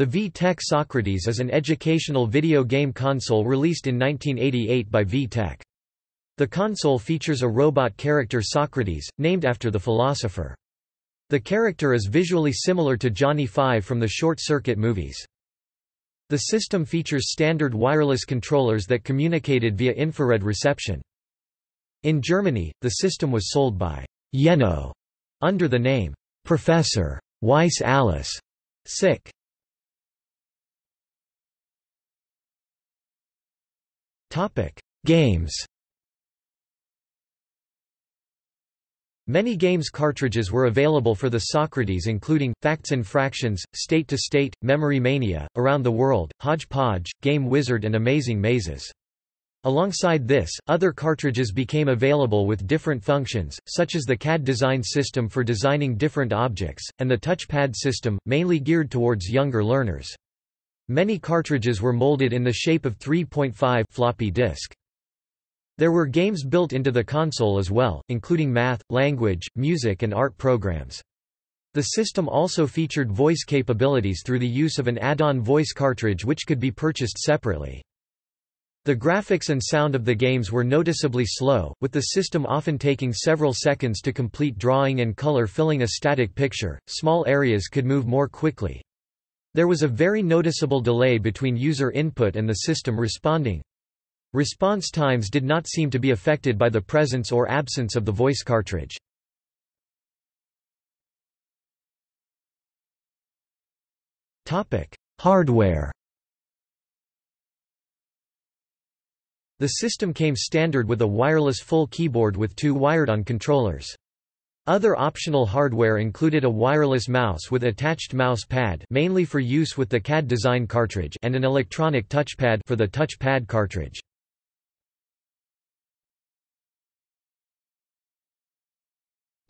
The VTech Socrates is an educational video game console released in 1988 by VTech. The console features a robot character Socrates, named after the philosopher. The character is visually similar to Johnny Five from the Short Circuit movies. The system features standard wireless controllers that communicated via infrared reception. In Germany, the system was sold by Yeno under the name Professor Weiss Alles. Sick. Topic: Games. Many games cartridges were available for the Socrates including, Facts and Fractions, State to State, Memory Mania, Around the World, Hodgepodge, Game Wizard and Amazing Mazes. Alongside this, other cartridges became available with different functions, such as the CAD design system for designing different objects, and the touchpad system, mainly geared towards younger learners. Many cartridges were molded in the shape of 3.5 floppy disk. There were games built into the console as well, including math, language, music and art programs. The system also featured voice capabilities through the use of an add-on voice cartridge which could be purchased separately. The graphics and sound of the games were noticeably slow, with the system often taking several seconds to complete drawing and color filling a static picture. Small areas could move more quickly, there was a very noticeable delay between user input and the system responding. Response times did not seem to be affected by the presence or absence of the voice cartridge. Hardware The system came standard with a wireless full keyboard with two wired-on controllers. Other optional hardware included a wireless mouse with attached mouse pad mainly for use with the CAD design cartridge and an electronic touchpad for the touchpad cartridge.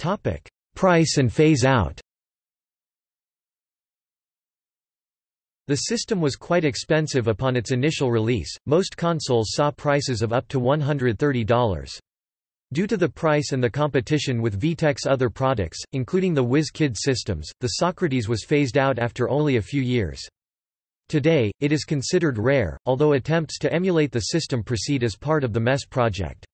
Topic: Price and phase out. The system was quite expensive upon its initial release. Most consoles saw prices of up to $130. Due to the price and the competition with VTech's other products, including the Whiz Kid systems, the Socrates was phased out after only a few years. Today, it is considered rare, although attempts to emulate the system proceed as part of the MESS project.